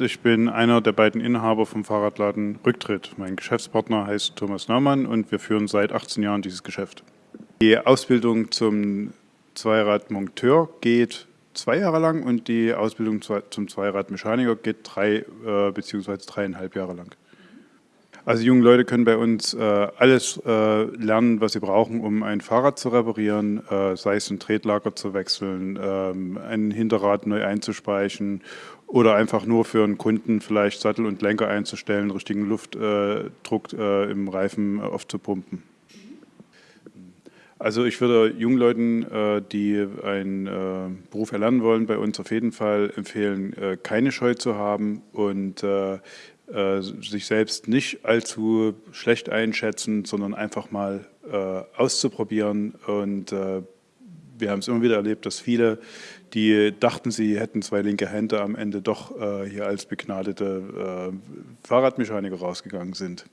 Ich bin einer der beiden Inhaber vom Fahrradladen Rücktritt. Mein Geschäftspartner heißt Thomas Naumann und wir führen seit 18 Jahren dieses Geschäft. Die Ausbildung zum Zweiradmonteur geht zwei Jahre lang und die Ausbildung zum Zweiradmechaniker geht drei äh, bzw. dreieinhalb Jahre lang. Also junge Leute können bei uns äh, alles äh, lernen, was sie brauchen, um ein Fahrrad zu reparieren, äh, sei es ein Tretlager zu wechseln, ähm, ein Hinterrad neu einzuspeichen oder einfach nur für einen Kunden vielleicht Sattel und Lenker einzustellen, richtigen Luftdruck äh, im Reifen aufzupumpen. Also ich würde jungen Leuten, äh, die einen äh, Beruf erlernen wollen, bei uns auf jeden Fall empfehlen, keine Scheu zu haben und äh, sich selbst nicht allzu schlecht einschätzen, sondern einfach mal äh, auszuprobieren. Und äh, wir haben es immer wieder erlebt, dass viele, die dachten, sie hätten zwei linke Hände, am Ende doch äh, hier als begnadete äh, Fahrradmechaniker rausgegangen sind.